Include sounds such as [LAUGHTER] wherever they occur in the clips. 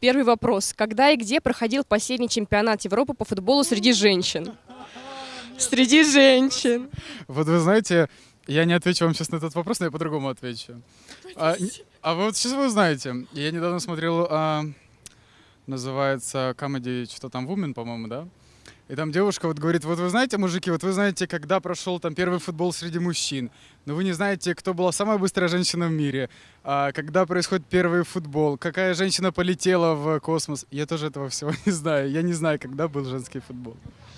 Первый вопрос. Когда и где проходил последний чемпионат Европы по футболу среди женщин? Среди женщин. Вот вы знаете, я не отвечу вам сейчас на этот вопрос, но я по-другому отвечу. А, а вот сейчас вы узнаете. Я недавно смотрел, а, называется Comedy, что там, Woman, по-моему, да? И там девушка вот говорит, вот вы знаете, мужики, вот вы знаете, когда прошел там первый футбол среди мужчин, но вы не знаете, кто была самая быстрая женщина в мире, а, когда происходит первый футбол, какая женщина полетела в космос. Я тоже этого всего не знаю. Я не знаю, когда был женский футбол.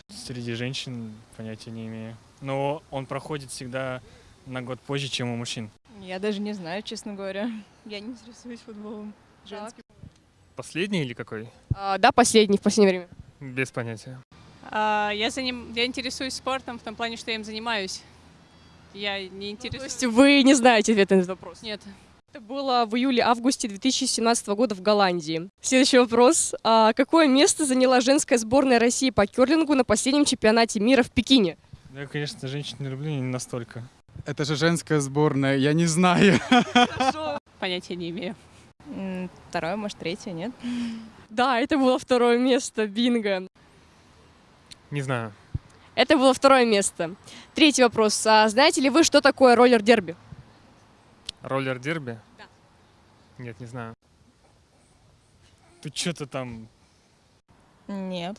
Среди женщин понятия не имею. Но он проходит всегда на год позже, чем у мужчин. Я даже не знаю, честно говоря. Я не интересуюсь футболом женским. Последний или какой? А, да, последний в последнее время. Без понятия. А, Я, заним... я интересуюсь спортом в том плане, что я им занимаюсь. Я не То интересуюсь. есть вы не знаете ответ на этот вопрос? Нет. Это было в июле-августе 2017 года в Голландии. Следующий вопрос. А какое место заняла женская сборная России по керлингу на последнем чемпионате мира в Пекине? Я, конечно, женщин не люблю, не настолько. Это же женская сборная, я не знаю. Понятия не имею. Второе, может, третье, нет? Да, это было второе место, бинго. Не знаю. Это было второе место. Третий вопрос. А знаете ли вы, что такое роллер-дерби? Роллер дерби? Да. Нет, не знаю. Тут что-то там... Нет.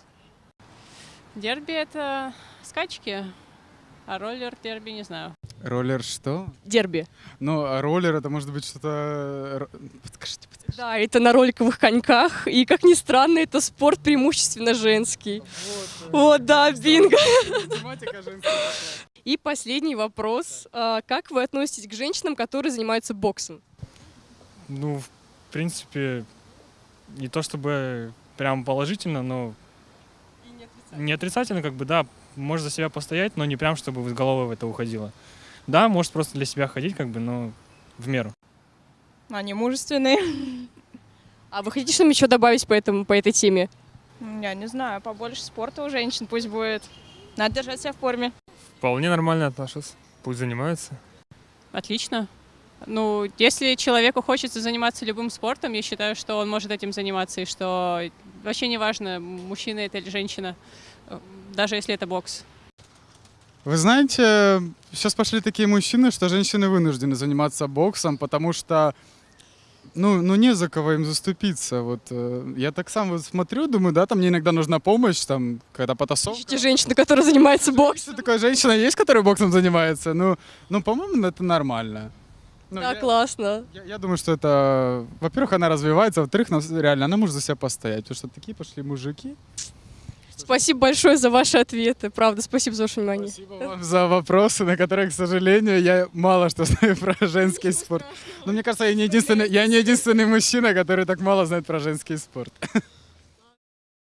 Дерби — это скачки, а роллер дерби не знаю. Роллер что? Дерби. Ну, а роллер это может быть что-то... р- Подскажите, подскажите. Да, это на роликовых коньках. И, как ни странно, это спорт преимущественно женский. Вот, да, бинго. [LAUGHS] Тематика женская такая. И последний вопрос. А Как вы относитесь к женщинам, которые занимаются боксом? Ну, в принципе, не то чтобы прям положительно, но не отрицательно, как бы, да, может за себя постоять, но не прям, чтобы в голову в это уходило. Да, может просто для себя ходить, как бы, но в меру. Они мужественные. А вы хотите что-нибудь еще добавить по, этому, по этой теме? Я не знаю, побольше спорта у женщин пусть будет. Надо держать себя в форме. Вполне нормально отношусь. Пусть занимаются. Отлично. Ну, если человеку хочется заниматься любым спортом, я считаю, что он может этим заниматься, и что вообще не важно, мужчина это или женщина, э, даже если это бокс. Вы знаете, сейчас пошли такие мужчины, что женщины вынуждены заниматься боксом, потому что ну, ну не за кого им заступиться. Вот э, я так сам вот смотрю, думаю, да, там мне иногда нужна помощь, там, когда потасовка. Ищите женщину, которая занимается боксом. Что такая женщина есть, которая боксом занимается? Ну, ну по-моему, это нормально. Ну, Да, я- классно. Я, я думаю, что это, во-первых, она развивается, во-вторых, реально, она может за себя постоять, потому что такие пошли мужики. Спасибо большое за ваши ответы. Правда, спасибо за ваше внимание. Спасибо вам за вопросы, на которые, к сожалению, я мало что [LAUGHS] знаю про женский спорт. Но мне кажется, я не единственный, я не единственный мужчина, который так мало знает про женский спорт. [LAUGHS]